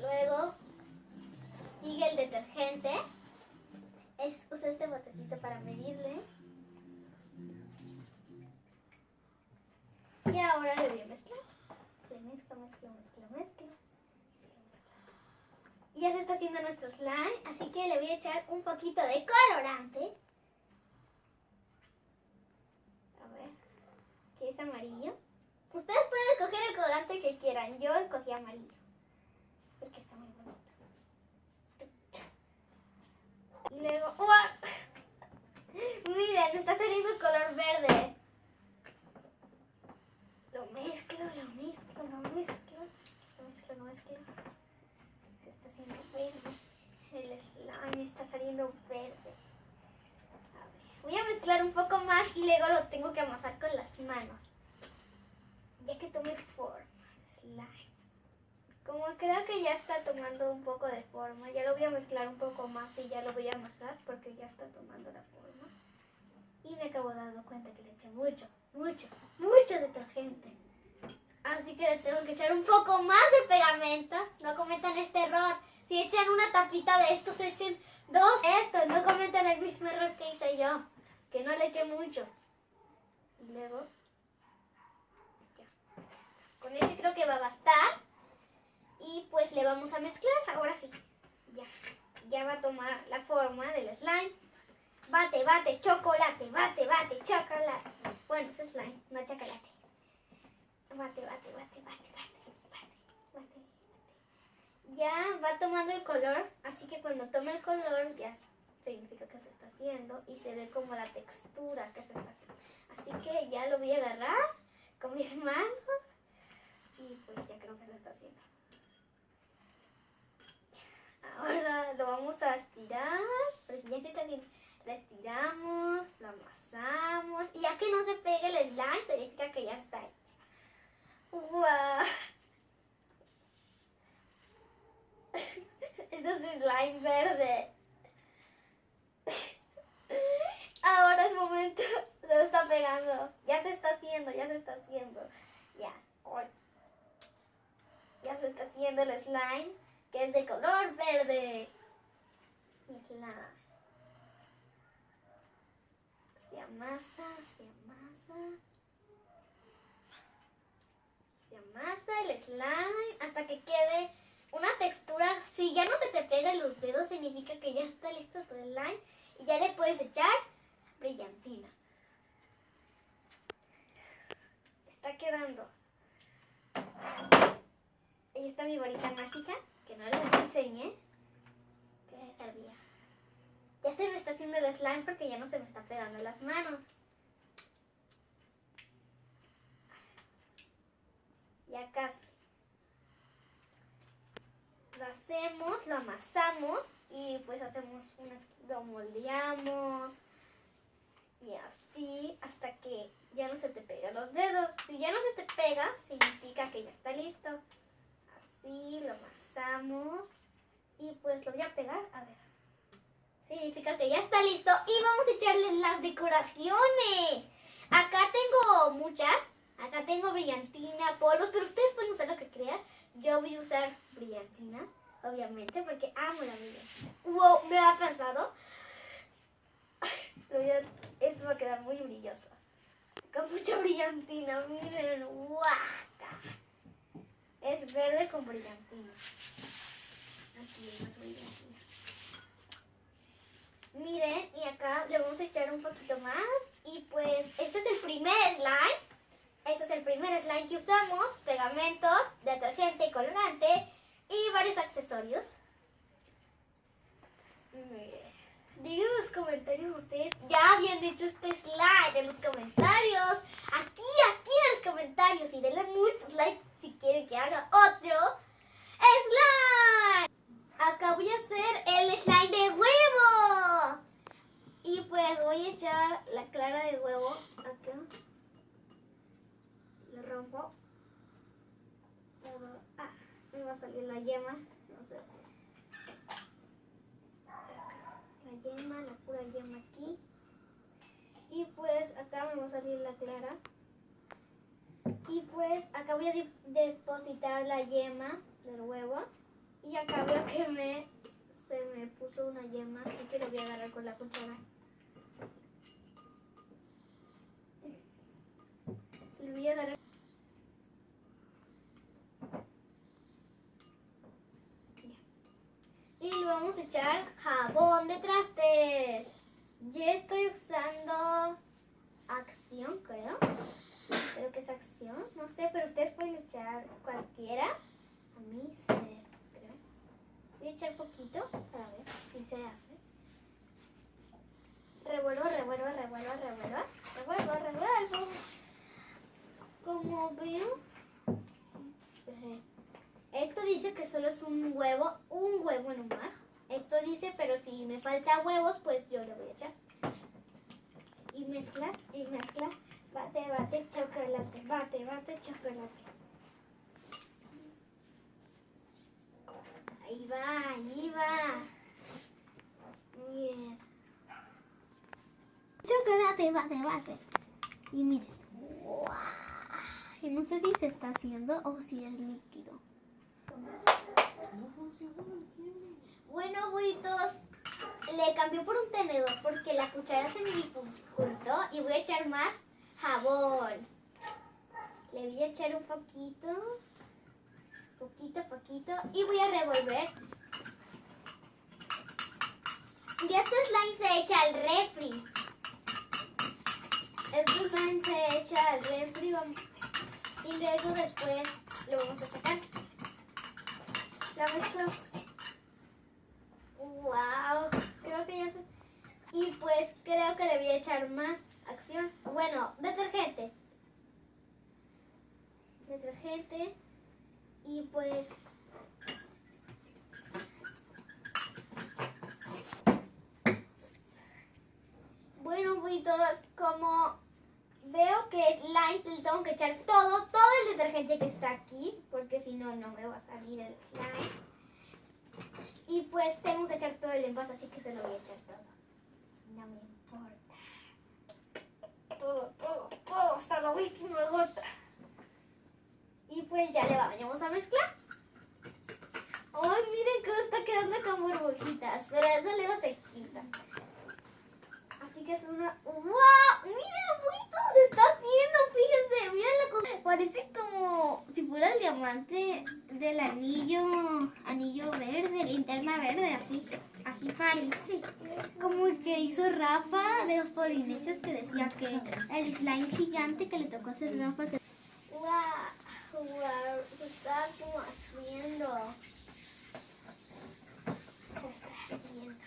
Luego sigue el detergente. Es, usa este botecito para medirle. Y ahora le voy a mezclar. Le mezcla, mezcla, mezcla, mezcla. mezcla, mezcla. Y ya se está haciendo nuestro slime, así que le voy a echar un poquito de colorante. A ver, que es amarillo. Ustedes pueden escoger el colorante que quieran. Yo escogí amarillo. Porque está muy bonito. Y luego... ¡Uah! Miren, está saliendo color verde. Lo mezclo, lo mezclo, lo mezclo. Lo mezclo, lo mezclo. Se está haciendo verde. El slime está saliendo verde. A ver, voy a mezclar un poco más y luego lo tengo que amasar con las manos. Ya que tome forma. Slime. Como creo que ya está tomando un poco de forma, ya lo voy a mezclar un poco más y ya lo voy a amasar porque ya está tomando la forma. Y me acabo dando cuenta que le eché mucho, mucho, mucho detergente. Así que le tengo que echar un poco más de pegamento. No cometan este error. Si echan una tapita de estos, echen dos. Esto, no cometan el mismo error que hice yo. Que no le eché mucho. Y luego... Con ese creo que va a bastar. Y pues le vamos a mezclar. Ahora sí. Ya. Ya va a tomar la forma del slime. Bate, bate, chocolate, bate, bate, chocolate. Bueno, es slime, no chocolate. Bate, bate, bate, bate, bate, bate, bate. Ya va tomando el color, así que cuando tome el color ya significa que se está haciendo y se ve como la textura que se está haciendo. Así que ya lo voy a agarrar con mis manos y pues ya creo que se está haciendo. Ahora lo vamos a estirar, porque ya se está haciendo. Lo estiramos, lo amasamos y ya que no se pegue el slime significa que ya está hecho. ¡Wow! Eso es slime verde. Ahora es momento, se lo está pegando. Ya se está haciendo, ya se está haciendo. Ya. Ya se está haciendo el slime que es de color verde. Slime. Se amasa, se amasa. Se amasa el slime hasta que quede una textura. Si ya no se te pegan los dedos, significa que ya está listo tu slime. Y ya le puedes echar brillantina. Está quedando. Ahí está mi varita mágica, que no les enseñé. Que servía. Ya se me está haciendo el slime porque ya no se me está pegando las manos. Ya casi. Lo hacemos, lo amasamos y pues hacemos una, lo moldeamos y así hasta que ya no se te pegan los dedos. Si ya no se te pega, significa que ya está listo. Lo amasamos y pues lo voy a pegar, a ver. Significa que ya está listo y vamos a echarle las decoraciones. Acá tengo muchas. Acá tengo brillantina, polvos, pero ustedes pueden usar lo que crean. Yo voy a usar brillantina, obviamente, porque amo la brillantina. Wow, me ha pasado. Eso va a quedar muy brilloso. Con mucha brillantina, miren, guaca. Es verde con brillantina. Aquí hay más brillantina. Miren, y acá le vamos a echar un poquito más. Y pues, este es el primer slime. Este es el primer slime que usamos. Pegamento, detergente, colorante y varios accesorios. Miren, Digan en los comentarios ustedes ya habían hecho este slide en los comentarios. Aquí, aquí en los comentarios. Y denle muchos likes si quieren que haga otro slide. Acá voy a hacer el slide de huevo. Y pues voy a echar la clara de huevo acá. Lo rompo. Ah, me va a salir la yema. No sé. La yema, la pura yema aquí. Y pues acá me va a salir la clara. Y pues acá voy a de- depositar la yema del huevo. Y acá veo que me se me puso una yema, así que lo voy a agarrar con la cuchara. Lo voy a agarrar. Y le vamos a echar jabón de trastes. Yo estoy usando acción, creo. Creo que es acción, no sé, pero ustedes pueden echar cualquiera. A mí se creo. Voy a echar poquito para ver si se hace. Revuelvo, revuelvo, revuelvo, revuelvo. Revuelvo, revuelvo. Como veo. eh, Esto dice que solo es un huevo, un huevo nomás. Esto dice, pero si me falta huevos, pues yo le voy a echar. Y mezclas, y mezclas. Bate, bate, chocolate. Bate, bate, chocolate. Ahí va, ahí va. Bien. Chocolate, bate, bate. Y miren. Y no sé si se está haciendo o si es líquido. Bueno, buitos, le cambió por un tenedor porque la cuchara se me dificultó y voy a echar más jabón. Le voy a echar un poquito, poquito, poquito y voy a revolver. Y este slime se echa al refri. Este slime se echa al refri y luego después lo vamos a sacar. La. Wow, creo que ya se... Y pues creo que le voy a echar más acción. Bueno, detergente. Detergente. Y pues... Bueno, todos, como veo que es light, le tengo que echar todo, todo el detergente que está aquí, porque si no, no me va a salir el slime. Y pues tengo que echar todo el envase, así que se lo voy a echar todo. No me importa. Todo, todo, todo, hasta la última gota. Y pues ya le vamos a mezclar. ¡Ay, miren cómo está quedando con burbujitas! Pero eso luego se quita. Así que es una... ¡Wow! ¡Miren, bonito! Se está haciendo, fíjense. Miren la cosa. Parece como si fuera el diamante del anillo, anillo verde, linterna verde, así. Así parece. Como el que hizo Rafa de los polinesios que decía que el slime gigante que le tocó hacer Rafa. Que... ¡Wow! ¡Wow! Se está como haciendo. Se está haciendo.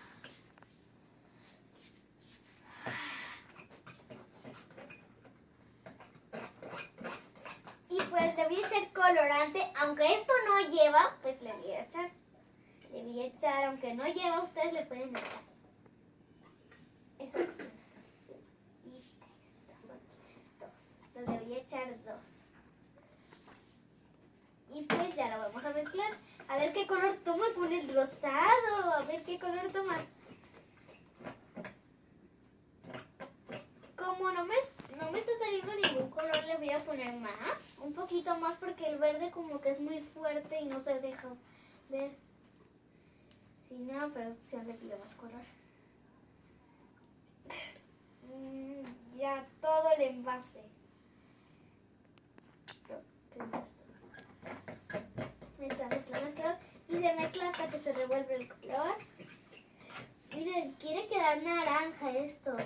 Y pues le voy a echar colorante, aunque esto no lleva, pues le voy a echar. Voy a echar, aunque no lleva, ustedes le pueden echar. Esa opción. Y estas son dos. Entonces le voy a echar dos. Y pues ya lo vamos a mezclar. A ver qué color toma con el rosado. A ver qué color toma. Como no me, no me está saliendo ningún color, le voy a poner más. Un poquito más porque el verde como que es muy fuerte y no se deja ver. Le pide más color. Mm, ya todo el envase. Mezcla, mezcla, mezcla. Y se mezcla hasta que se revuelve el color. Miren, quiere quedar naranja esto.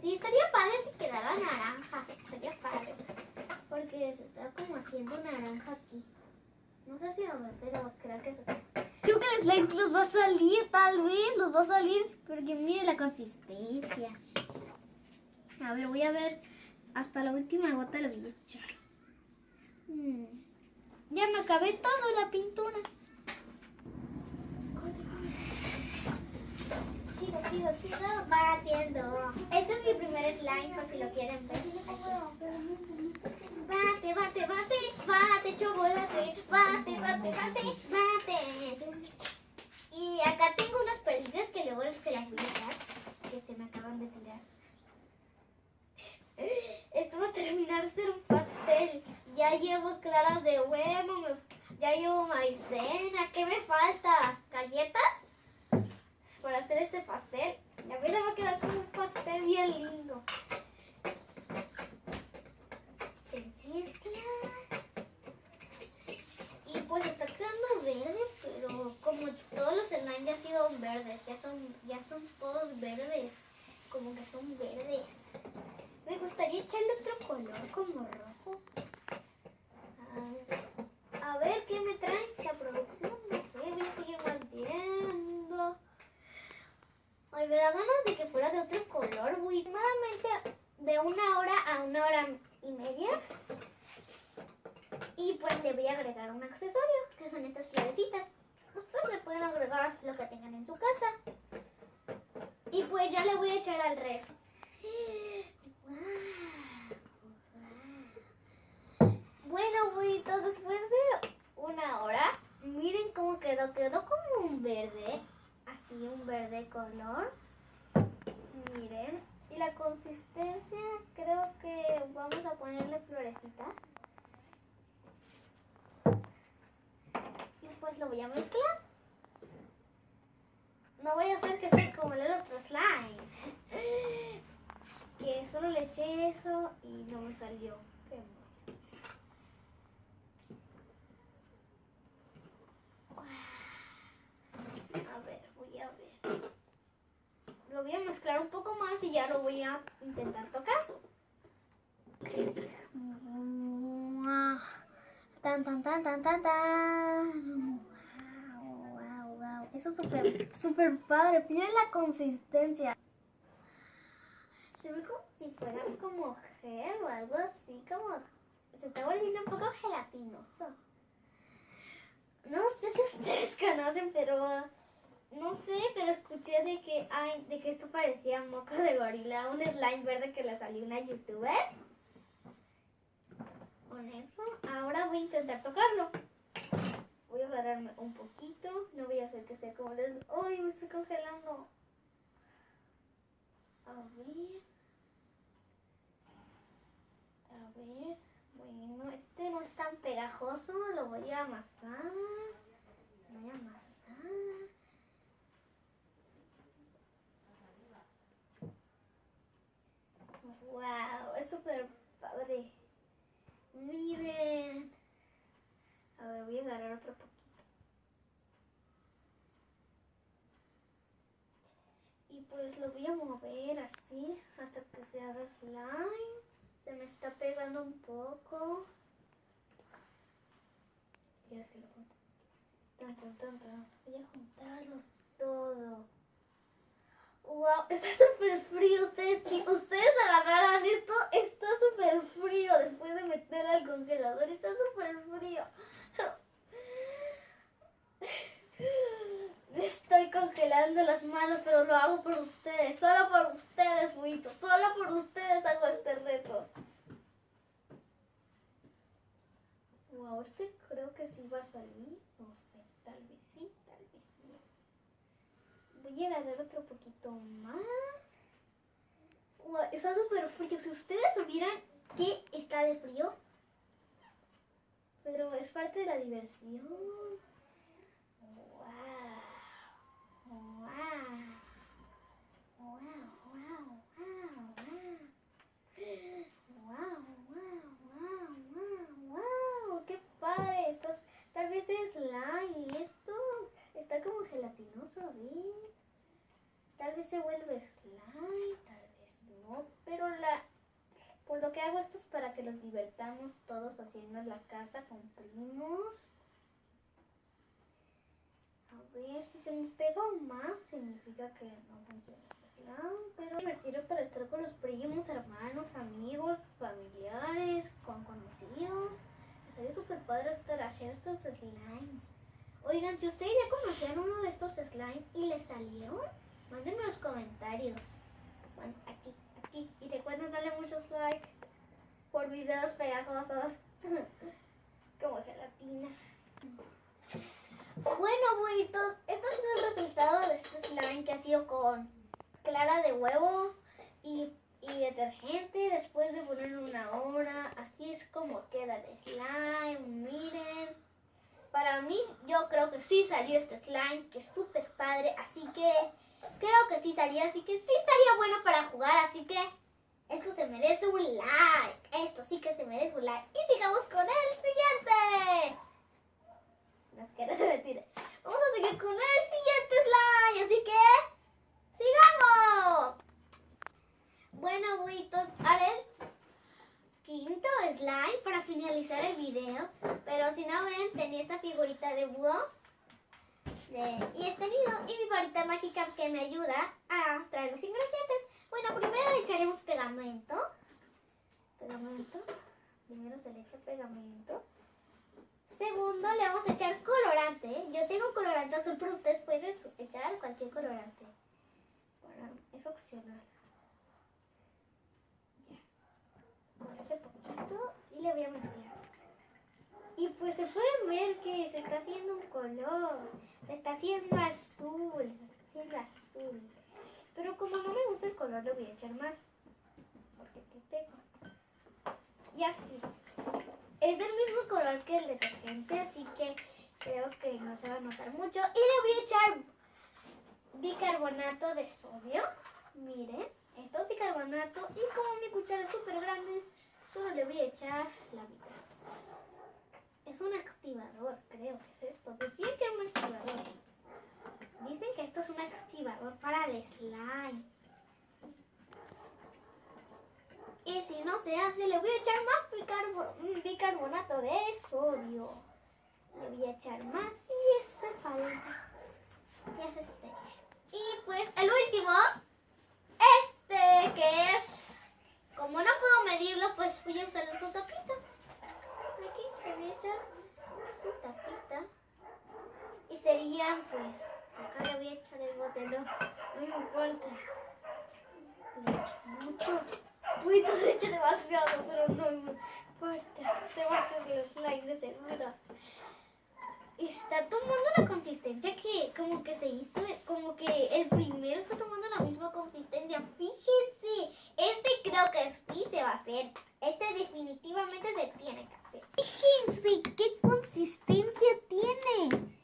Sí, estaría padre si quedara naranja. Estaría padre. Porque se está como haciendo naranja aquí. No sé si lo ven, pero creo que se está. Creo que el slime los va a salir, tal vez los va a salir, porque mire la consistencia. A ver, voy a ver hasta la última gota le voy a echar. Mm. Ya me acabé toda la pintura. Sigo, sigo, sigo batiendo. Este es mi primer slime, por si lo quieren ver. Aquí. Bate, bate, bate, bate, chocolate. Bate, bate, bate, bate. Y acá tengo unas perlitas que luego se las voy a dar, que se me acaban de tirar. Esto va a terminar de ser un pastel. Ya llevo claras de huevo, ya llevo maicena. ¿Qué me falta? ¿Galletas? Para hacer este pastel. Y a mí me va a quedar como un pastel bien lindo. Se. Y pues está quedando verde, pero como todos los slime ya han sido verdes, ya son, ya son todos verdes. Como que son verdes. Me gustaría echarle otro color como rojo. A ver qué me trae la producción. No sé, voy a seguir batiendo. Ay, me da ganas de que fuera de otro color. Voy aproximadamente de una hora a una hora y media. Y pues le voy a agregar un accesorio, que son estas florecitas. Ustedes le pueden agregar lo que tengan en su casa. Y pues ya le voy a echar al ref. Bueno, buitos, después de una hora, miren cómo quedó. Quedó como un verde, así un verde color. Miren, y la consistencia, creo que vamos a ponerle florecitas. Y pues lo voy a mezclar. No voy a hacer que sea como el otro slime. Que solo le eché eso y no me salió. A ver, voy a ver. Lo voy a mezclar un poco más y ya lo voy a intentar tocar. Tan, tan, tan, tan, tan, tan. Eso es súper, súper padre. Miren la consistencia. Se ve como si fuera como gel o algo así, como se está volviendo un poco gelatinoso. No sé si ustedes conocen, pero no sé, pero escuché de que ay, de que esto parecía moco de gorila, un slime verde que le salió una youtuber. Ahora voy a intentar tocarlo. Voy a agarrarme un poquito, no voy a hacer que sea como les... ¡Ay, me estoy congelando! A ver. A ver. Bueno, este no es tan pegajoso. Lo voy a amasar. Lo voy a amasar. Wow, es súper padre. Miren. A ver, voy a agarrar otro poquito. Y pues lo voy a mover así hasta que se haga slime. Se me está pegando un poco. Ya se lo junto. Tan, tan. Voy a juntarlo todo. Wow, está súper frío. Ustedes, si ustedes agarraran esto, está súper frío después de meter al congelador. Está súper frío. Me estoy congelando las manos, pero lo hago por ustedes. Solo por ustedes, buitos. Solo por ustedes hago este reto. Wow, este creo que sí va a salir. No sé, tal vez sí, tal vez no. Voy a agarrar otro poquito más. Wow, está súper frío. Si ustedes vieran que está de frío. Pero es parte de la diversión. Wow. Wow. Wow, wow, wow, wow. Wow, wow, wow, wow, wow. Qué padre. Estás, tal vez es slime. Esto está como gelatinoso, a ver. Tal vez se vuelve slime, tal vez no. Pero la, por lo que hago esto es para que los divertamos todos haciendo en la casa con primos. A ver si se me pega más, significa que no funciona este slime. Pero retiro para estar con los primos, hermanos, amigos, familiares, con conocidos. Estaría súper padre estar haciendo estos slimes. Oigan, si ustedes ya conocían uno de estos slimes y les salieron, mándenme en los comentarios. Bueno, aquí, aquí. Y recuerden darle muchos likes por videos pegajosos. Como gelatina. Bueno, buitos, este sido el resultado de este slime que ha sido con clara de huevo y, detergente después de ponerlo una hora. Así es como queda el slime, miren. Para mí, yo creo que sí salió este slime, que es súper padre, así que creo que sí salió, así que sí estaría bueno para jugar, así que esto se merece un like. Esto sí que se merece un like. Y sigamos con el siguiente. Vamos a seguir con el siguiente slime, así que sigamos. Bueno, buitos, haré el quinto slime para finalizar el video. Pero si no ven, tenía esta figurita de búho. Y este nido y mi varita mágica que me ayuda a traer los ingredientes. Bueno, primero le echaremos pegamento. Pegamento. Primero se le echa pegamento. Segundo, le vamos a echar colorante. Yo tengo colorante azul, pero ustedes pueden echar cualquier colorante. Bueno, es opcional. Ya. Con ese y le voy a mezclar. Y pues se pueden ver que se está haciendo un color. Se está haciendo azul. Se está haciendo azul. Pero como no me gusta el color, le voy a echar más. Porque aquí tengo. Y así. Es del mismo color que el detergente, así que creo que no se va a notar mucho. Y le voy a echar bicarbonato de sodio. Miren, esto es bicarbonato. Y como mi cuchara es súper grande, solo le voy a echar la mitad. Es un activador, creo que es esto. Decían que es un activador. Dicen que esto es un activador para el slime. Y si no se hace, le voy a echar más bicarbo- bicarbonato de sodio. Le voy a echar más y hace falta. Y es este. Y pues el último, este que es, como no puedo medirlo, pues voy a usar su tapita. Aquí le voy a echar su tapita. Y serían pues, acá le voy a echar el bote, no, me importa. Le echo mucho. Uy, te he hecho demasiado, pero no me importa. Se va a hacer los likes de seguro. Está tomando una consistencia que como que se hizo, como que el primero está tomando la misma consistencia. Fíjense, este creo que sí se va a hacer. Este definitivamente se tiene que hacer. Fíjense qué consistencia tiene.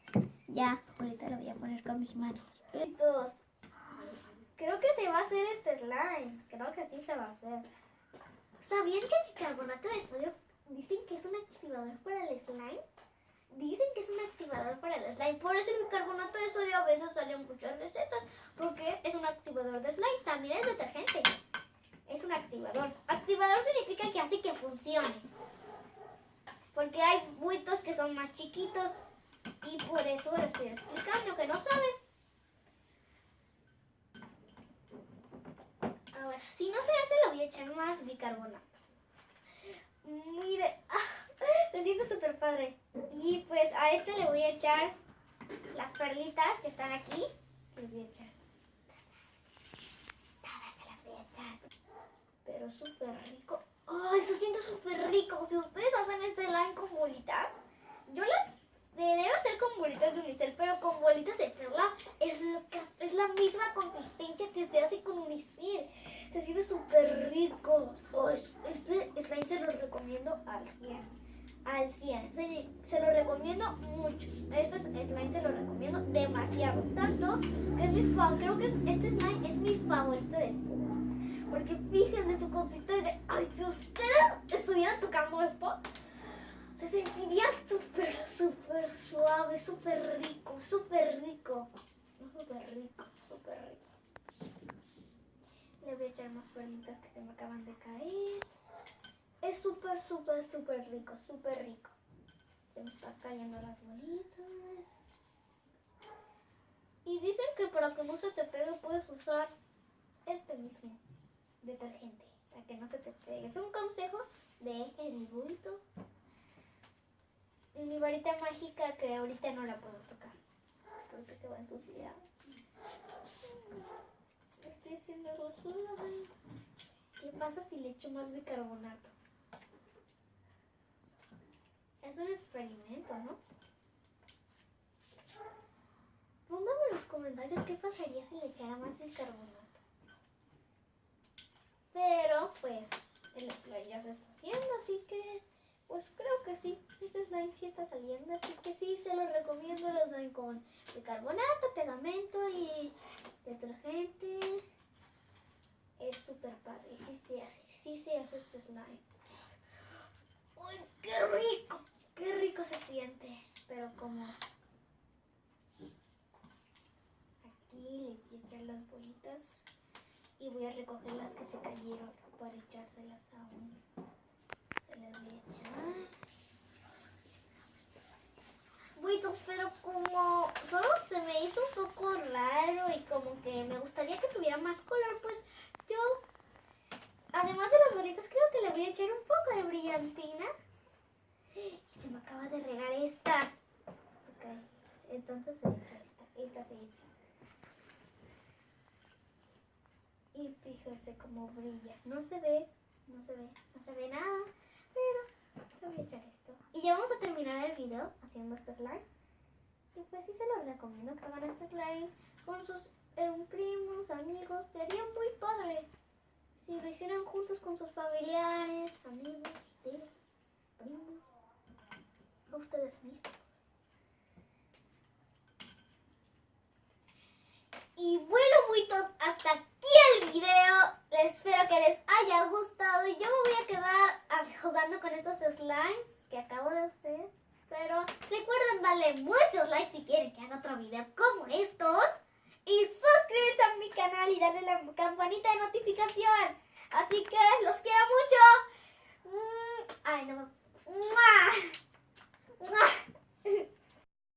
Ya, ahorita lo voy a poner con mis manos. Creo que se va a hacer este slime. Creo que sí se va a hacer. ¿Sabían que el bicarbonato de sodio dicen que es un activador para el slime? Dicen que es un activador para el slime. Por eso el bicarbonato de sodio a veces sale en muchas recetas. Porque es un activador de slime. También es detergente. Es un activador. Activador significa que hace que funcione. Porque hay buitos que son más chiquitos. Y por eso lo estoy explicando, que no saben. Ahora, si no se hace, le voy a echar más bicarbonato. Mire, se siente súper padre. Y pues a este le voy a echar las perlitas que están aquí. Les voy a echar. Se las voy a echar. Pero súper rico. ¡Ay, se siente súper rico! Si ustedes hacen este slime con bolitas, yo las debe hacer con bolitas de unicel, pero con bolitas de perla es, es la misma consistencia que se hace con unicel. Se siente súper rico. Oh, es- este slime se lo recomiendo al 100. Al 100. Se, lo recomiendo mucho. Este slime se lo recomiendo demasiado. Tanto que es mi. Creo que es- este slime es mi favorito de todos. Porque fíjense su consistencia. Ay, si ustedes estuvieran tocando esto, se sentiría súper, suave, súper rico, súper rico. Súper rico, súper rico. Le voy a echar más perlitas que se me acaban de caer. Es súper, súper, súper rico, súper rico. Se me están cayendo las bolitas. Y dicen que para que no se te pegue puedes usar este mismo detergente. Para que no se te pegue. Es un consejo de edibuitos. Mi varita mágica que ahorita no la puedo tocar. Porque se va a ensuciar. Estoy haciendo rosura. ¿Qué pasa si le echo más bicarbonato? Es un experimento, ¿no? Póngame en los comentarios qué pasaría si le echara más bicarbonato. Pero, pues, el ya se está haciendo, así que, pues creo que sí. Este slime sí está saliendo, así que sí, se lo recomiendo el slime con bicarbonato, pegamento y detergente. Es súper padre, sí se hace, sí se hace este slime. ¡Uy, qué rico! ¡Qué rico se siente! Pero como aquí le voy a echar las bolitas y voy a recoger las que se cayeron para echárselas a echar. Bueno, pero como solo se me hizo un poco raro y como que me gustaría que tuviera más color, pues yo, además de las bolitas, creo que le voy a echar un poco de brillantina. Y se me acaba de regar esta. Ok, entonces se echa esta. Esta se echa. Y fíjense cómo brilla. No se ve, no se ve, no se ve nada. Pero voy a echar esto. Y ya vamos a terminar el video haciendo este slime. Y pues sí se los recomiendo que hagan este slime con sus eh, primos, amigos. Sería muy padre si lo hicieran juntos con sus familiares, amigos, tíos, primos, ustedes mismos. Y bueno, buitos, hasta aquí el video. Espero que les haya gustado. y Yo me voy a quedar jugando con estos slimes que acabo de hacer. Pero recuerden darle muchos likes si quieren que haga otro video como estos. Y suscribirse a mi canal y darle la campanita de notificación. Así que los quiero mucho. Mm, ay, no. ¡Mua! ¡Mua!